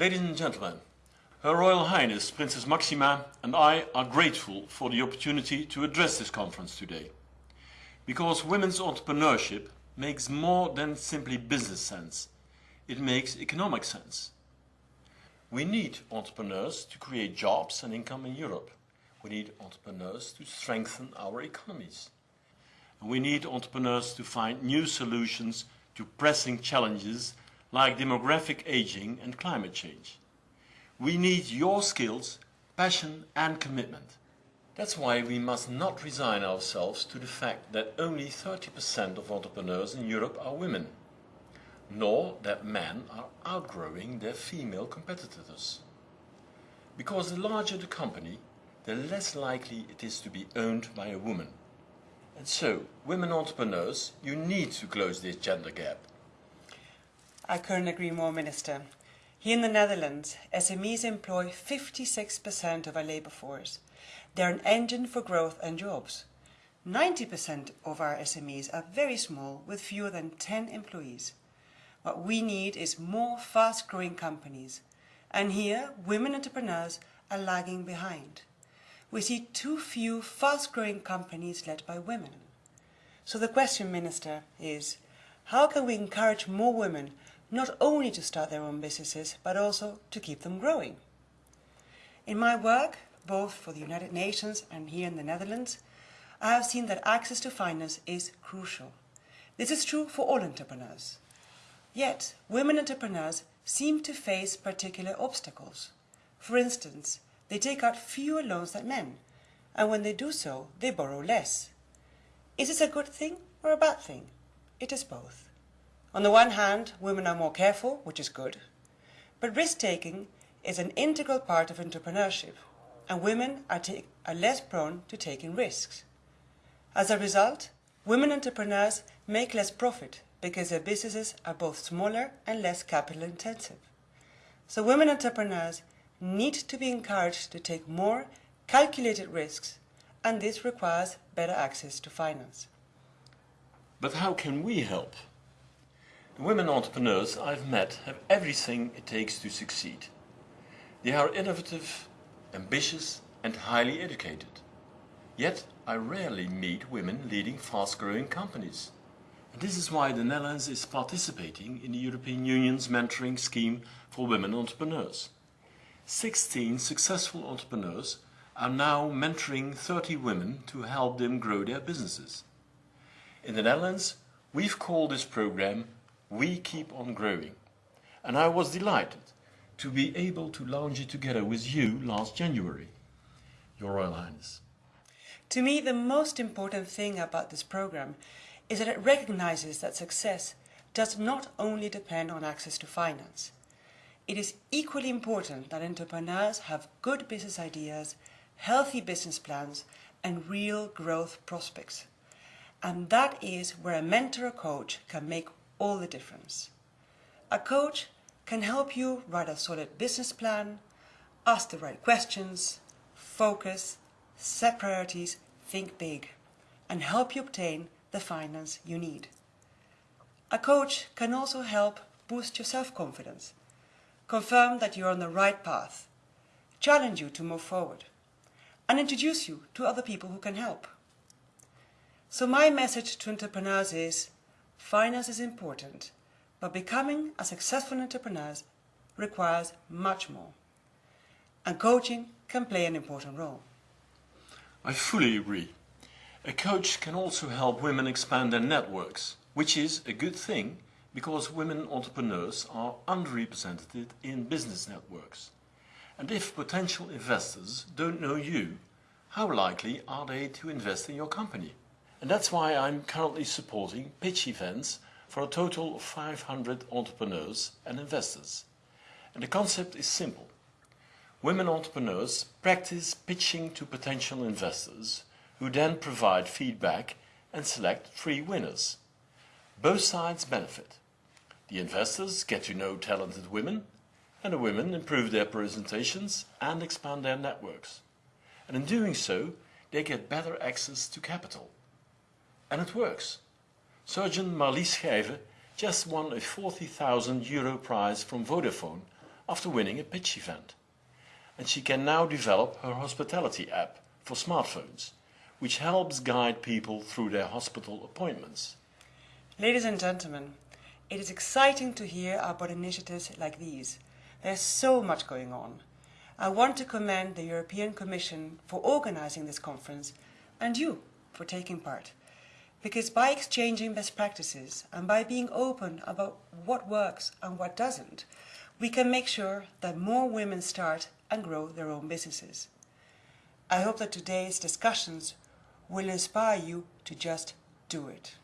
Ladies and gentlemen, Her Royal Highness Princess Maxima and I are grateful for the opportunity to address this conference today. Because women's entrepreneurship makes more than simply business sense. It makes economic sense. We need entrepreneurs to create jobs and income in Europe. We need entrepreneurs to strengthen our economies. And we need entrepreneurs to find new solutions to pressing challenges like demographic aging and climate change. We need your skills, passion and commitment. That's why we must not resign ourselves to the fact that only 30% of entrepreneurs in Europe are women, nor that men are outgrowing their female competitors. Because the larger the company, the less likely it is to be owned by a woman. And so, women entrepreneurs, you need to close this gender gap. I couldn't agree more, Minister. Here in the Netherlands, SMEs employ 56% of our labour force. They're an engine for growth and jobs. 90% of our SMEs are very small with fewer than 10 employees. What we need is more fast-growing companies. And here, women entrepreneurs are lagging behind. We see too few fast-growing companies led by women. So the question, Minister, is how can we encourage more women not only to start their own businesses, but also to keep them growing? In my work, both for the United Nations and here in the Netherlands, I have seen that access to finance is crucial. This is true for all entrepreneurs. Yet, women entrepreneurs seem to face particular obstacles. For instance, they take out fewer loans than men, and when they do so, they borrow less. Is this a good thing or a bad thing? It is both. On the one hand, women are more careful, which is good. But risk-taking is an integral part of entrepreneurship, and women are, are less prone to taking risks. As a result, women entrepreneurs make less profit because their businesses are both smaller and less capital intensive. So women entrepreneurs need to be encouraged to take more calculated risks, and this requires better access to finance. But how can we help? The women entrepreneurs I've met have everything it takes to succeed. They are innovative, ambitious and highly educated. Yet I rarely meet women leading fast-growing companies. And this is why the Netherlands is participating in the European Union's mentoring scheme for women entrepreneurs. 16 successful entrepreneurs are now mentoring 30 women to help them grow their businesses. In the Netherlands, we've called this program We Keep On Growing. And I was delighted to be able to launch it together with you last January, Your Royal Highness. To me, the most important thing about this program is that it recognizes that success does not only depend on access to finance. It is equally important that entrepreneurs have good business ideas, healthy business plans, and real growth prospects. And that is where a mentor or coach can make all the difference. A coach can help you write a solid business plan, ask the right questions, focus, set priorities, think big, and help you obtain the finance you need. A coach can also help boost your self-confidence, confirm that you're on the right path, challenge you to move forward, and introduce you to other people who can help. So my message to entrepreneurs is, finance is important, but becoming a successful entrepreneur requires much more. And coaching can play an important role. I fully agree. A coach can also help women expand their networks, which is a good thing because women entrepreneurs are underrepresented in business networks. And if potential investors don't know you, how likely are they to invest in your company? And that's why I'm currently supporting pitch events for a total of 500 entrepreneurs and investors. And the concept is simple. Women entrepreneurs practice pitching to potential investors who then provide feedback and select three winners. Both sides benefit. The investors get to know talented women and the women improve their presentations and expand their networks. And in doing so, they get better access to capital. And it works. Surgeon Marlies Schijven just won a 40,000 euro prize from Vodafone after winning a pitch event. And she can now develop her hospitality app for smartphones, which helps guide people through their hospital appointments. Ladies and gentlemen, it is exciting to hear about initiatives like these. There's so much going on. I want to commend the European Commission for organising this conference and you for taking part. Because by exchanging best practices and by being open about what works and what doesn't, we can make sure that more women start and grow their own businesses. I hope that today's discussions will inspire you to just do it.